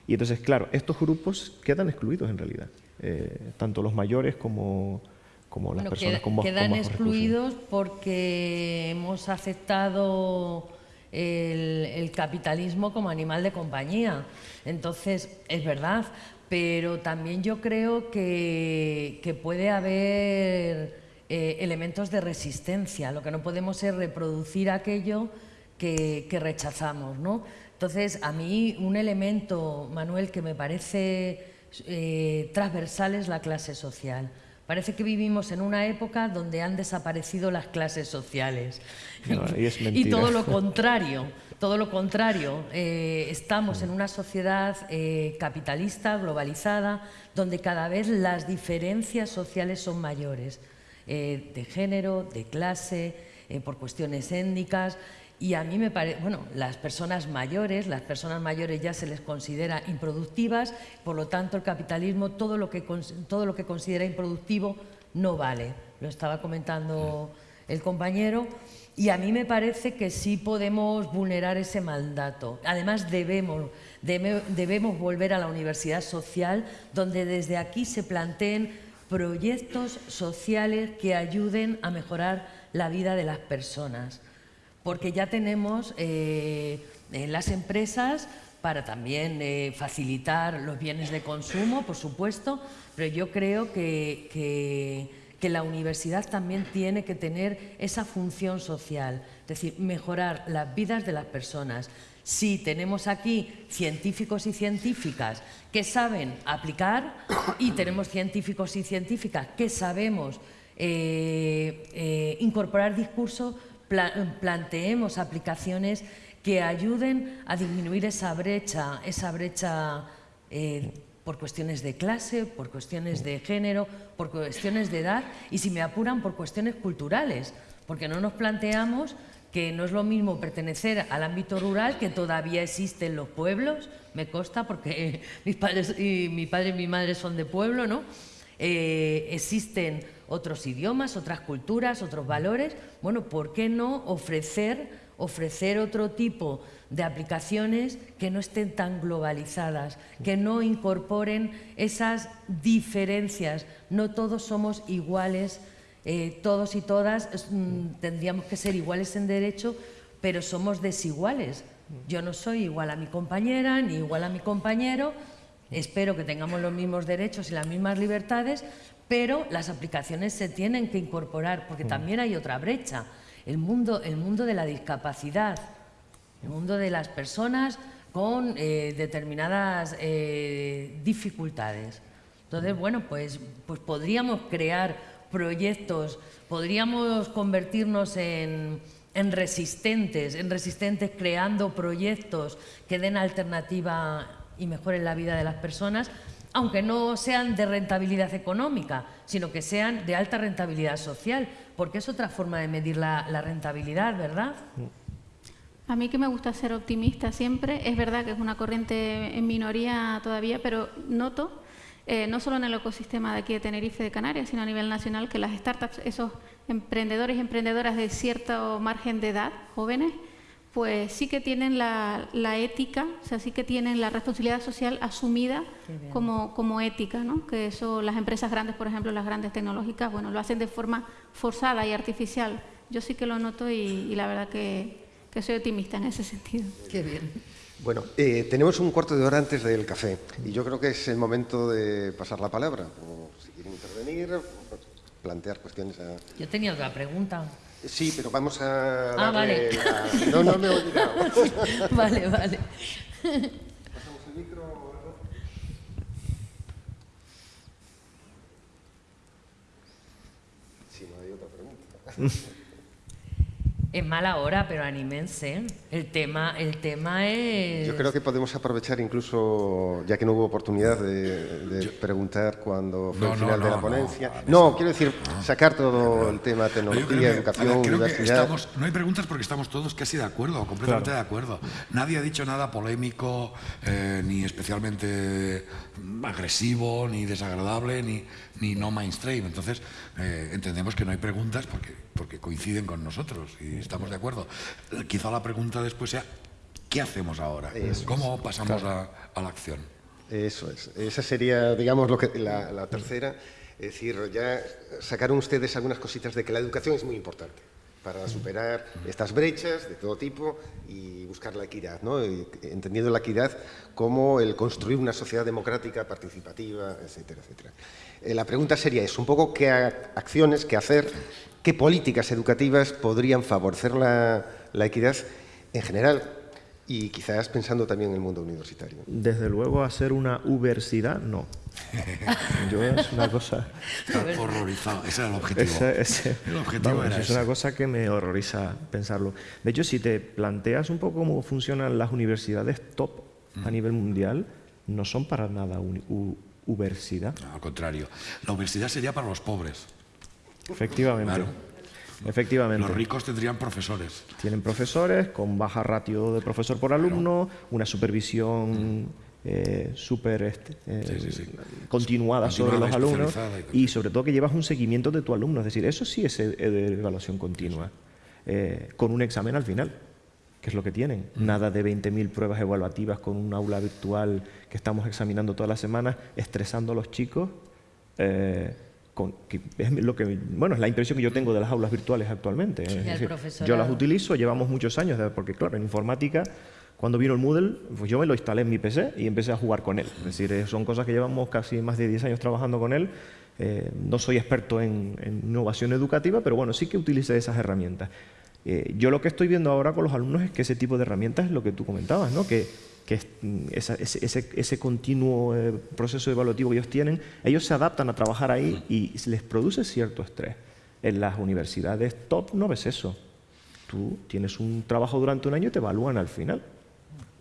Y entonces, claro, estos grupos quedan excluidos en realidad, eh, tanto los mayores como, como las personas con más Quedan excluidos porque hemos aceptado el, capitalismo como animal de compañía. Entonces, es verdad, pero también yo creo que, puede haber eh, elementos de resistencia. Lo que no podemos es reproducir aquello que, rechazamos. ¿no? Entonces, a mí un elemento, Manuel, que me parece eh, transversal es la clase social. Parece que vivimos en una época donde han desaparecido las clases sociales. y, todo lo contrario, todo lo contrario. Eh, estamos en una sociedad eh, capitalista, globalizada, donde cada vez las diferencias sociales son mayores, eh, de género, de clase, por cuestiones étnicas. Y a mí me parece, bueno, las personas mayores, las personas mayores ya se les considera improductivas, por lo tanto el capitalismo, todo lo que, todo lo que considera improductivo no vale. Lo estaba comentando el compañero. Y a mí me parece que sí podemos vulnerar ese mandato. Además, debemos, debemos volver a la universidad social, donde desde aquí se planteen proyectos sociales que ayuden a mejorar la vida de las personas porque ya tenemos eh, en las empresas para también eh, facilitar los bienes de consumo, por supuesto, pero yo creo que, que, la universidad también tiene que tener esa función social, es decir, mejorar las vidas de las personas. Si tenemos aquí científicos y científicas que saben aplicar y tenemos científicos y científicas que sabemos eh, incorporar discursos, planteemos aplicaciones que ayuden a disminuir esa brecha, esa brecha eh, por cuestiones de clase, por cuestiones de género, por cuestiones de edad y, si me apuran, por cuestiones culturales, porque no nos planteamos que no es lo mismo pertenecer al ámbito rural, que todavía existen los pueblos, me consta porque mis padres y mi padre y mi madre son de pueblo, ¿no? Eh, existen otros idiomas, otras culturas, otros valores, bueno, ¿por qué no ofrecer, ofrecer otro tipo de aplicaciones que no estén tan globalizadas, que no incorporen esas diferencias? No todos somos iguales, eh, todos y todas mm, tendríamos que ser iguales en derecho, pero somos desiguales. Yo no soy igual a mi compañera ni igual a mi compañero, espero que tengamos los mismos derechos y las mismas libertades, pero las aplicaciones se tienen que incorporar, porque mm. también hay otra brecha, el mundo, el mundo de la discapacidad, el mundo de las personas con eh, determinadas eh, dificultades. Entonces, bueno, pues, pues podríamos crear proyectos, podríamos convertirnos en, en resistentes, en resistentes creando proyectos que den alternativa y mejoren la vida de las personas, aunque no sean de rentabilidad económica, sino que sean de alta rentabilidad social, porque es otra forma de medir la, rentabilidad, ¿verdad? A mí que me gusta ser optimista siempre, es verdad que es una corriente en minoría todavía, pero noto eh, no solo en el ecosistema de aquí de Tenerife de Canarias, sino a nivel nacional, que las startups, esos emprendedores y emprendedoras de cierto margen de edad, jóvenes, pues sí que tienen la, ética, o sea, sí que tienen la responsabilidad social asumida como, como ética, ¿no? Que eso las empresas grandes, por ejemplo, las grandes tecnológicas, bueno, lo hacen de forma forzada y artificial. Yo sí que lo noto y, la verdad que, que soy optimista en ese sentido. Qué bien. Bueno, eh, tenemos un cuarto de hora antes del café y yo creo que es el momento de pasar la palabra. O si quieren intervenir, plantear cuestiones a... Yo tenía otra pregunta. Sí, pero vamos a... Ah, vale. No, no me he olvidado. vale, vale. Pasamos el micro. Si no hay otra pregunta. Es mala hora, pero anímense. El tema, el tema es... Yo creo que podemos aprovechar incluso, ya que no hubo oportunidad de, preguntar cuando fue el final de la ponencia. No, quiero decir, sacar todo el tema tecnología, educación, universidad. no hay preguntas porque estamos todos casi de acuerdo, completamente de acuerdo. Nadie ha dicho nada polémico, eh, ni especialmente agresivo, ni desagradable, ni, ni no mainstream. Entonces, eh, entendemos que no hay preguntas porque, porque coinciden con nosotros y estamos de acuerdo. Quizá la pregunta después sea, ¿qué hacemos ahora? ¿Cómo pasamos a, la acción? Eso es. Esa sería, digamos, lo que, la, tercera. Es decir, ya sacaron ustedes algunas cositas de que la educación es muy importante para superar estas brechas de todo tipo y buscar la equidad, ¿no? entendiendo la equidad como el construir una sociedad democrática, participativa, etcétera, etcétera. Eh, la pregunta sería es un poco qué acciones, qué hacer, qué políticas educativas podrían favorecer la, equidad en general y quizás pensando también en el mundo universitario. Desde luego, hacer una universidad, no. Yo es una cosa... horrorizado, ese era el objetivo. el objetivo es una cosa que me horroriza pensarlo. De hecho, si te planteas un poco cómo funcionan las universidades top a mm. nivel mundial, no son para nada universidad. al contrario, la universidad sería para los pobres. Efectivamente. Efectivamente. Los ricos tendrían profesores. Tienen profesores con baja ratio de profesor por alumno, una supervisión eh, súper este, eh, continuada sobre los alumnos y, sobre todo que llevas un seguimiento de tu alumno. Es decir, eso sí es e-, de evaluación continua, eh, con un examen al final que es lo que tienen. Nada de 20.000 pruebas evaluativas con un aula virtual que estamos examinando todas las semanas, estresando a los chicos es lo que bueno es la impresión que yo tengo de las aulas virtuales actualmente yo las utilizo llevamos muchos años porque claro en informática cuando vino el Moodle pues yo me lo instalé en mi PC y empecé a jugar con él. Es decir eh, son cosas que llevamos casi más de 10 años trabajando con él. Eh, no soy experto en, innovación educativa pero bueno sí que utilicé esas herramientas eh, yo lo que estoy viendo ahora con los alumnos es que ese tipo de herramientas es lo que tú comentabas ¿no? que que mm, ese, ese, continuo eh, proceso evaluativo que ellos tienen, ellos se adaptan a trabajar ahí y les produce cierto estrés. En las universidades top no ves eso. Tú tienes un trabajo durante un año y te evalúan al final,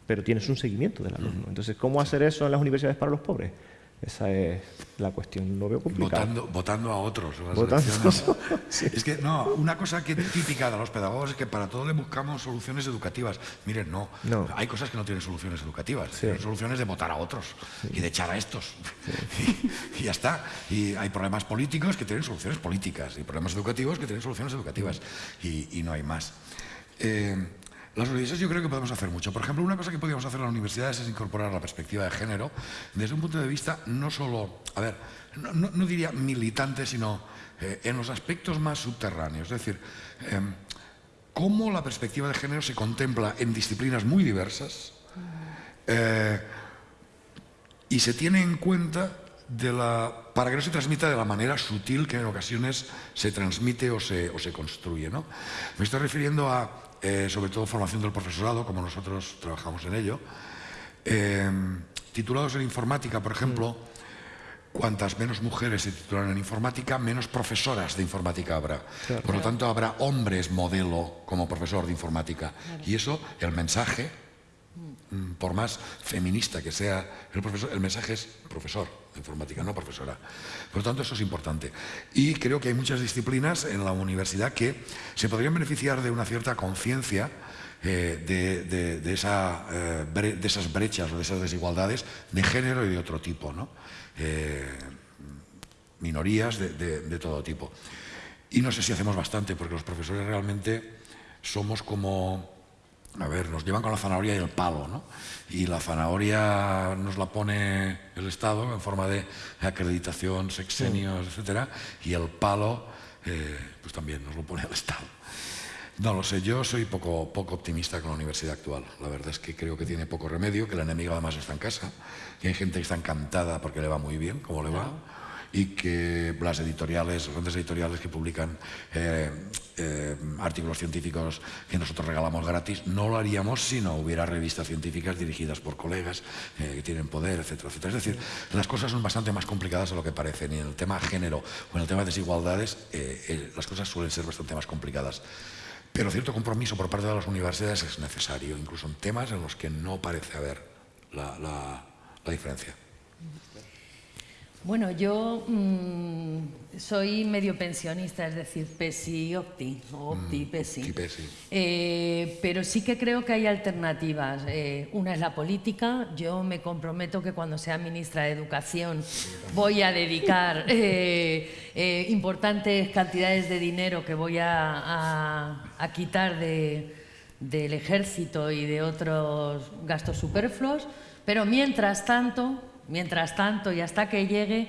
pero tienes un seguimiento del alumno. Entonces, ¿cómo hacer eso en las universidades para los pobres? Esa es la cuestión, lo veo complicado. Votando, votando a otros. Es que, no, una cosa que típica de los pedagogos es que para todo le buscamos soluciones educativas. Miren, no, hay cosas que no tienen soluciones educativas, tienen soluciones de votar a otros y de echar a estos. Y, ya está. Y hay problemas políticos que tienen soluciones políticas y problemas educativos que tienen soluciones educativas y, no hay más. Eh, las universidades yo creo que podemos hacer mucho. Por ejemplo, una cosa que podríamos hacer en las universidades es incorporar la perspectiva de género desde un punto de vista no solo, a ver, no, diría militante, sino eh, en los aspectos más subterráneos. Es decir, em, cómo la perspectiva de género se contempla en disciplinas muy diversas eh, y se tiene en cuenta para que no se transmita de la manera sutil que en ocasiones se transmite o se, o se construye. ¿no? Me estoy refiriendo a eh, sobre todo formación del profesorado, como nosotros trabajamos en ello. Eh, titulados en informática, por ejemplo, cuantas menos mujeres se titulan en informática, menos profesoras de informática habrá. Por lo tanto, habrá hombres modelo como profesor de informática. Y eso, el mensaje, mm, por más feminista que sea el profesor, el mensaje es profesor. Informática, no profesora. Por lo tanto, eso es importante. Y creo que hay muchas disciplinas en la universidad que se podrían beneficiar de una cierta conciencia eh, de, eh, de, esas brechas o de esas desigualdades de género y de otro tipo, ¿no? Eh, minorías de todo tipo. Y no sé si hacemos bastante, porque los profesores realmente somos como a ver, nos llevan con la zanahoria y el palo, ¿no? Y la zanahoria nos la pone el Estado en forma de acreditación, sexenios, etcétera, y el palo, eh, pues también nos lo pone el Estado. No lo sé, yo soy poco, poco optimista con la universidad actual. La verdad es que creo que tiene poco remedio, que el enemigo además está en casa, que hay gente que está encantada porque le va muy bien, como le va y que las editoriales, grandes editoriales que publican eh, eh, artículos científicos que nosotros regalamos gratis, no lo haríamos si no hubiera revistas científicas dirigidas por colegas eh, que tienen poder, etcétera, etcétera. Es decir, las cosas son bastante más complicadas de lo que parecen y en el tema género o en el tema de desigualdades las cosas suelen ser bastante más complicadas. Pero cierto compromiso por parte de las universidades es necesario, incluso en temas en los que no parece haber la diferencia. Bueno, yo mm, soy medio pensionista, es decir, PESI OPTI, OPTI, mm, PESI. Eh, pero sí que creo que hay alternativas. Eh, una es la política. Yo me comprometo que cuando sea ministra de Educación voy a dedicar eh, importantes cantidades de dinero que voy a, quitar del ejército y de otros gastos superfluos. Pero mientras tanto, Mientras tanto, y hasta que llegue,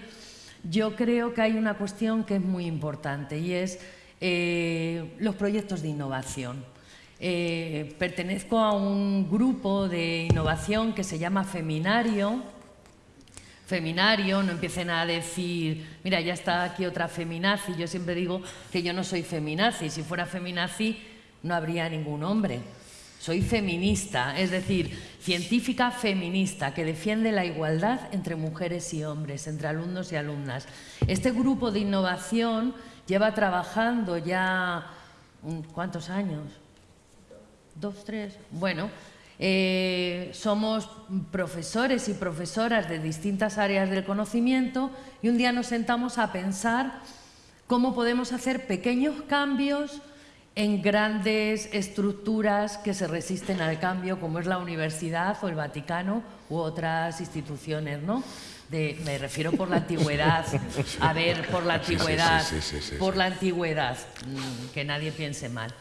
yo creo que hay una cuestión que es muy importante y es eh, los proyectos de innovación. Eh, pertenezco a un grupo de innovación que se llama Feminario. Feminario, no empiecen a decir, mira, ya está aquí otra feminazi. Yo siempre digo que yo no soy feminazi. Si fuera feminazi, no habría ningún hombre. Soy feminista, es decir, científica feminista que defiende la igualdad entre mujeres y hombres, entre alumnos y alumnas. Este grupo de innovación lleva trabajando ya, ¿cuántos años? ¿Dos, tres? Bueno, eh, somos profesores y profesoras de distintas áreas del conocimiento y un día nos sentamos a pensar cómo podemos hacer pequeños cambios en grandes estructuras que se resisten al cambio, como es la universidad o el Vaticano u otras instituciones, ¿no? me refiero por la antigüedad, a ver, por la antigüedad, por la antigüedad, mm, que nadie piense mal.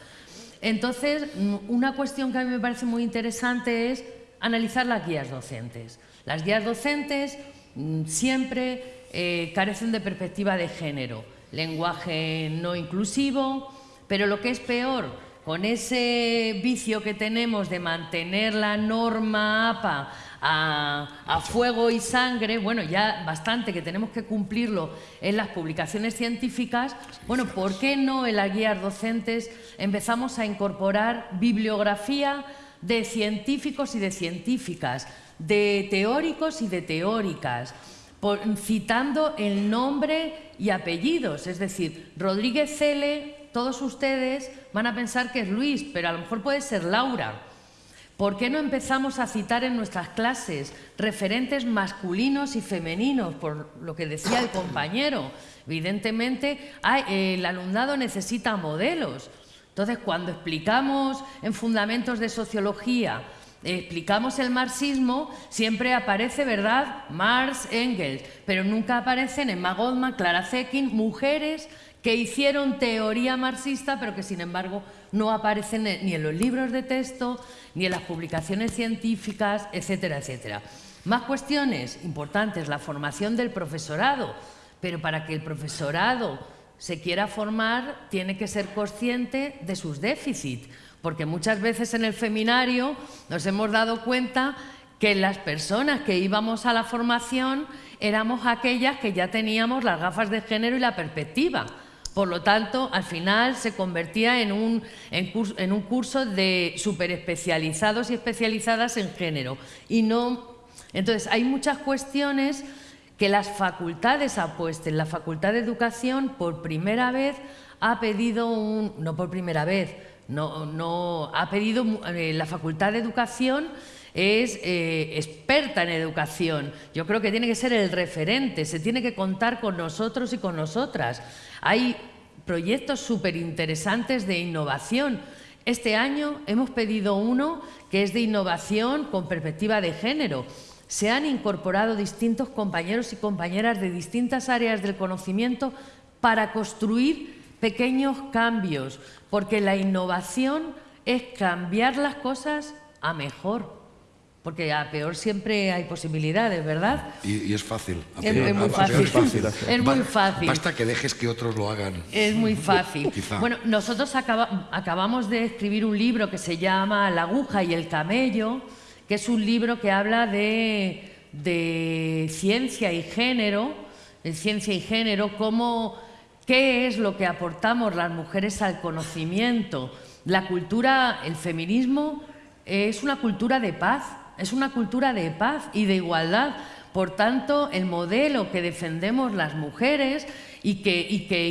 Entonces, mm, una cuestión que a mí me parece muy interesante es analizar las guías docentes. Las guías docentes mm, siempre eh, carecen de perspectiva de género, lenguaje no inclusivo, pero lo que es peor, con ese vicio que tenemos de mantener la norma APA a, fuego y sangre, bueno, ya bastante que tenemos que cumplirlo en las publicaciones científicas, bueno, ¿por qué no en las guías docentes empezamos a incorporar bibliografía de científicos y de científicas, de teóricos y de teóricas? citando el nombre y apellidos, es decir, Rodríguez Cele todos ustedes van a pensar que es Luis, pero a lo mejor puede ser Laura. ¿Por qué no empezamos a citar en nuestras clases referentes masculinos y femeninos, por lo que decía el compañero? Evidentemente, el alumnado necesita modelos. Entonces, cuando explicamos en fundamentos de sociología, explicamos el marxismo, siempre aparece, ¿verdad?, Marx, Engels, pero nunca aparecen en Goldman, Clara Zetkin, mujeres que hicieron teoría marxista, pero que sin embargo no aparecen ni en los libros de texto, ni en las publicaciones científicas, etcétera, etcétera. Más cuestiones importantes, la formación del profesorado, pero para que el profesorado se quiera formar tiene que ser consciente de sus déficits, porque muchas veces en el feminario nos hemos dado cuenta que las personas que íbamos a la formación éramos aquellas que ya teníamos las gafas de género y la perspectiva. Por lo tanto, al final se convertía en un, en, un curso de superespecializados y especializadas en género. Y no, entonces, hay muchas cuestiones que las facultades apuesten. La Facultad de Educación, por primera vez, ha pedido un... no por primera vez, no, no ha pedido eh, la Facultad de Educación es eh, experta en educación. Yo creo que tiene que ser el referente, se tiene que contar con nosotros y con nosotras. Hay proyectos súper interesantes de innovación. Este año hemos pedido uno que es de innovación con perspectiva de género. Se han incorporado distintos compañeros y compañeras de distintas áreas del conocimiento para construir pequeños cambios, porque la innovación es cambiar las cosas a mejor. Porque a peor siempre hay posibilidades, ¿verdad? Y, es fácil. Es, muy fácil. es, muy fácil. Basta que dejes que otros lo hagan. Es muy fácil. Bueno, nosotros acabamos de escribir un libro que se llama La aguja y el camello, que es un libro que habla de, de ciencia y género, de ciencia y género, cómo, qué es lo que aportamos las mujeres al conocimiento. La cultura, el feminismo, es una cultura de paz es una cultura de paz y de igualdad. Por tanto, el modelo que defendemos las mujeres y que, y que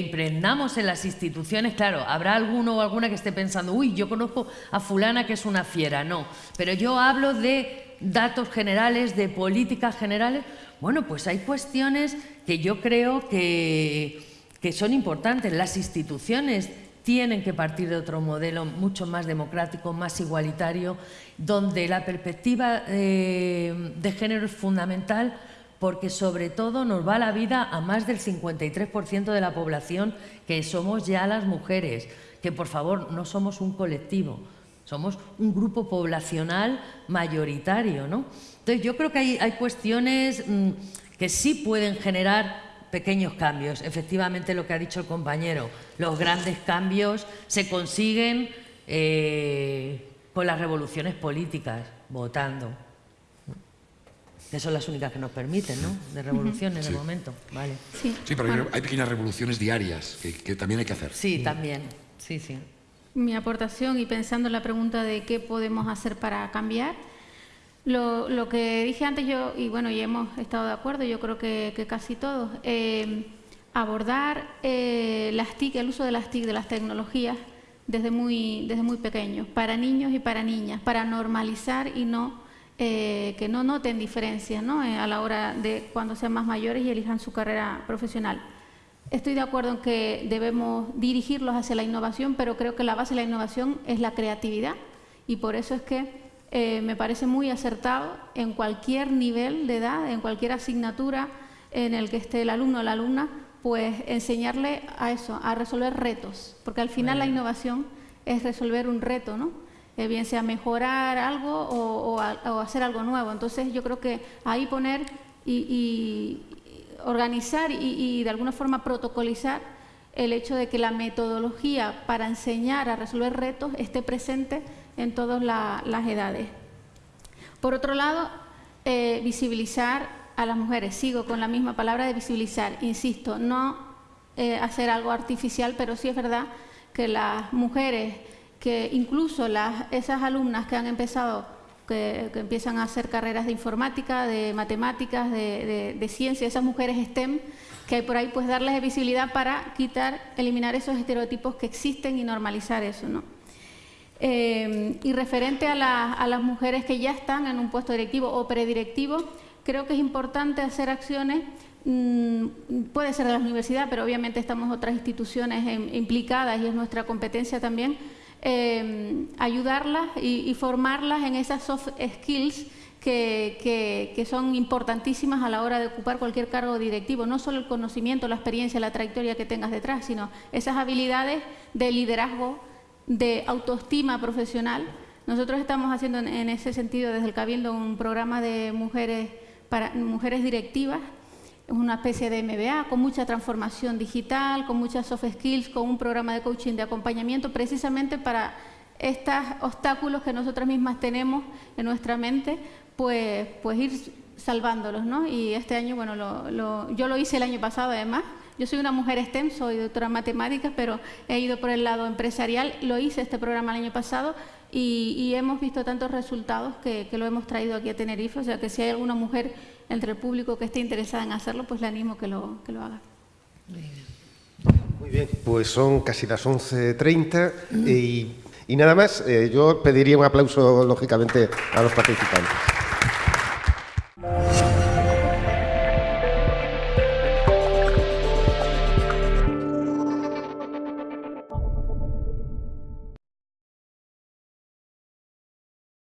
en las instituciones, claro, habrá alguno o alguna que esté pensando, uy, yo conozco a fulana que es una fiera, no, pero yo hablo de datos generales, de políticas generales, bueno, pues hay cuestiones que yo creo que, que son importantes. Las instituciones tienen que partir de otro modelo mucho más democrático, más igualitario, donde la perspectiva eh, de género es fundamental porque sobre todo nos va la vida a más del 53% de la población que somos ya las mujeres, que por favor no somos un colectivo, somos un grupo poblacional mayoritario. ¿no? Entonces yo creo que hay, cuestiones mm, que sí pueden generar pequeños cambios. Efectivamente, lo que ha dicho el compañero, los grandes cambios se consiguen eh, con las revoluciones políticas, votando. Que son las únicas que nos permiten, ¿no? De revoluciones de momento. Vale. Sí, pero hay pequeñas revoluciones diarias que, también hay que hacer. Sí, también. Sí, sí. Mi aportación y pensando en la pregunta de qué podemos hacer para cambiar, lo, que dije antes yo, y bueno, ya hemos estado de acuerdo, yo creo que, casi todos, eh, abordar eh, las TIC, el uso de las TIC, de las tecnologías, desde muy, desde muy pequeños, para niños y para niñas, para normalizar y no eh, que no noten diferencias ¿no? a la hora de cuando sean más mayores y elijan su carrera profesional. Estoy de acuerdo en que debemos dirigirlos hacia la innovación, pero creo que la base de la innovación es la creatividad y por eso es que eh, me parece muy acertado en cualquier nivel de edad, en cualquier asignatura en el que esté el alumno o la alumna, pues enseñarle a eso, a resolver retos, porque al final la innovación es resolver un reto, ¿no? Eh, bien sea mejorar algo o, hacer algo nuevo. Entonces yo creo que ahí poner y, organizar y de alguna forma protocolizar el hecho de que la metodología para enseñar a resolver retos esté presente en todas las edades. Por otro lado, eh, visibilizar a las mujeres. Sigo con la misma palabra de visibilizar. Insisto, no eh, hacer algo artificial, pero sí es verdad que las mujeres, que incluso las, esas alumnas que han empezado, que, empiezan a hacer carreras de informática, de matemáticas, de, de ciencia, esas mujeres STEM, que hay por ahí, pues darles visibilidad para quitar, eliminar esos estereotipos que existen y normalizar eso, ¿no? Eh, y referente a, las mujeres que ya están en un puesto directivo o predirectivo, creo que es importante hacer acciones, mm, puede ser de la universidad, pero obviamente estamos otras instituciones implicadas y es nuestra competencia también, eh, ayudarlas y, formarlas en esas soft skills que, son importantísimas a la hora de ocupar cualquier cargo directivo, no solo el conocimiento, la experiencia, la trayectoria que tengas detrás, sino esas habilidades de liderazgo, de autoestima profesional. Nosotros estamos haciendo en, ese sentido desde el Cabildo un programa de mujeres para mujeres directivas, una especie de MBA con mucha transformación digital, con muchas soft skills, con un programa de coaching de acompañamiento precisamente para estos obstáculos que nosotras mismas tenemos en nuestra mente, pues, pues ir salvándolos, ¿no? Y este año, bueno, yo lo hice el año pasado además, yo soy una mujer STEM, soy doctora en matemáticas, pero he ido por el lado empresarial. Lo hice este programa el año pasado y, hemos visto tantos resultados que, lo hemos traído aquí a Tenerife. O sea que si hay alguna mujer entre el público que esté interesada en hacerlo, pues le animo que lo, que lo haga. Muy bien, pues son casi las 11.30 y Y nada más, eh, yo pediría un aplauso, lógicamente, a los participantes.